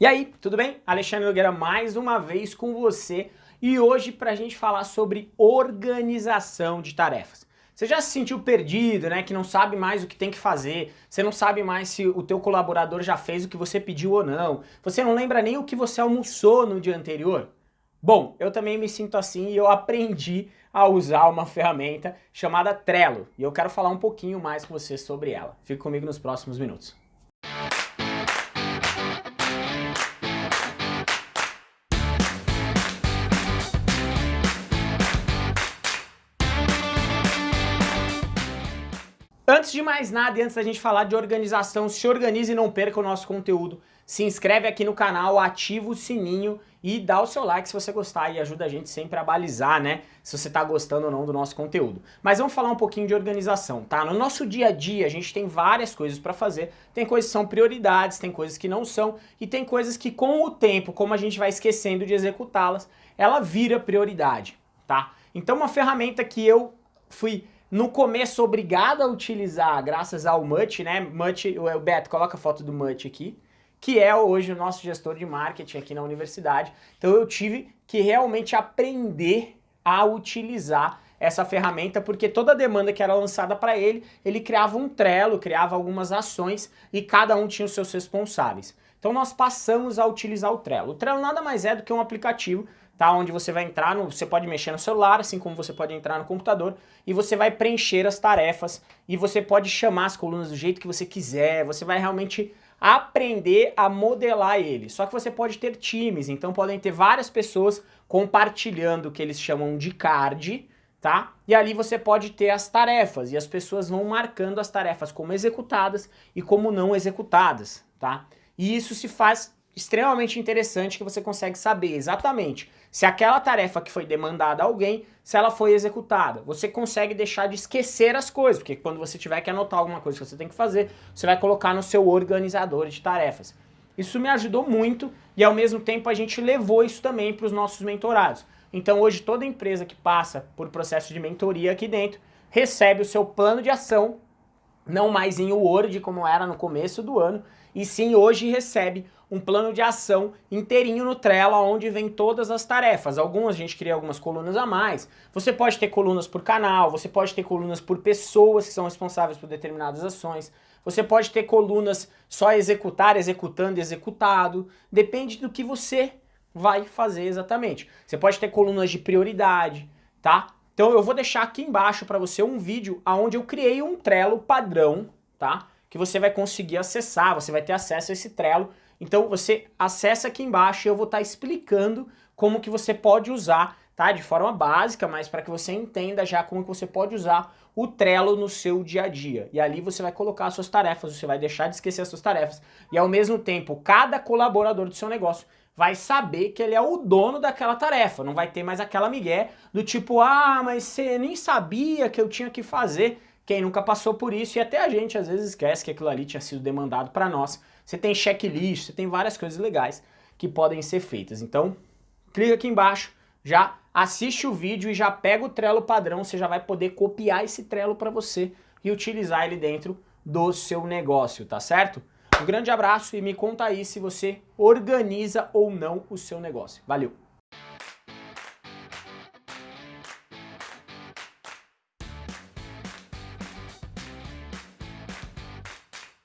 E aí, tudo bem? Alexandre Nogueira mais uma vez com você e hoje para a gente falar sobre organização de tarefas. Você já se sentiu perdido, né? Que não sabe mais o que tem que fazer, você não sabe mais se o teu colaborador já fez o que você pediu ou não, você não lembra nem o que você almoçou no dia anterior? Bom, eu também me sinto assim e eu aprendi a usar uma ferramenta chamada Trello e eu quero falar um pouquinho mais com você sobre ela. Fique comigo nos próximos minutos. Antes de mais nada e antes da gente falar de organização, se organize e não perca o nosso conteúdo. Se inscreve aqui no canal, ativa o sininho e dá o seu like se você gostar e ajuda a gente sempre a balizar, né? Se você tá gostando ou não do nosso conteúdo. Mas vamos falar um pouquinho de organização, tá? No nosso dia a dia a gente tem várias coisas para fazer. Tem coisas que são prioridades, tem coisas que não são e tem coisas que com o tempo, como a gente vai esquecendo de executá-las, ela vira prioridade, tá? Então uma ferramenta que eu fui no começo obrigado a utilizar, graças ao Mutt, né? Mutt, o Beto, coloca a foto do Mutt aqui, que é hoje o nosso gestor de marketing aqui na universidade. Então eu tive que realmente aprender a utilizar essa ferramenta, porque toda demanda que era lançada para ele, ele criava um Trello, criava algumas ações e cada um tinha os seus responsáveis. Então nós passamos a utilizar o Trello. O Trello nada mais é do que um aplicativo tá? Onde você vai entrar, no, você pode mexer no celular, assim como você pode entrar no computador, e você vai preencher as tarefas, e você pode chamar as colunas do jeito que você quiser, você vai realmente aprender a modelar ele. Só que você pode ter times, então podem ter várias pessoas compartilhando o que eles chamam de card, tá? E ali você pode ter as tarefas, e as pessoas vão marcando as tarefas como executadas e como não executadas, tá? E isso se faz extremamente interessante que você consegue saber exatamente se aquela tarefa que foi demandada a alguém, se ela foi executada. Você consegue deixar de esquecer as coisas, porque quando você tiver que anotar alguma coisa que você tem que fazer, você vai colocar no seu organizador de tarefas. Isso me ajudou muito e ao mesmo tempo a gente levou isso também para os nossos mentorados. Então hoje toda empresa que passa por processo de mentoria aqui dentro recebe o seu plano de ação, não mais em Word como era no começo do ano, e sim hoje recebe um plano de ação inteirinho no Trello, onde vem todas as tarefas. Algumas a gente cria algumas colunas a mais. Você pode ter colunas por canal, você pode ter colunas por pessoas que são responsáveis por determinadas ações. Você pode ter colunas só executar, executando, executado. Depende do que você vai fazer exatamente. Você pode ter colunas de prioridade, tá? Então eu vou deixar aqui embaixo para você um vídeo onde eu criei um Trello padrão, tá? Que você vai conseguir acessar, você vai ter acesso a esse Trello então você acessa aqui embaixo e eu vou estar tá explicando como que você pode usar, tá? De forma básica, mas para que você entenda já como que você pode usar o Trello no seu dia a dia. E ali você vai colocar as suas tarefas, você vai deixar de esquecer as suas tarefas. E ao mesmo tempo, cada colaborador do seu negócio vai saber que ele é o dono daquela tarefa. Não vai ter mais aquela migué do tipo, ah, mas você nem sabia que eu tinha que fazer. Quem nunca passou por isso, e até a gente às vezes esquece que aquilo ali tinha sido demandado para nós. Você tem checklist, você tem várias coisas legais que podem ser feitas. Então, clica aqui embaixo, já assiste o vídeo e já pega o Trello padrão, você já vai poder copiar esse Trello para você e utilizar ele dentro do seu negócio, tá certo? Um grande abraço e me conta aí se você organiza ou não o seu negócio. Valeu!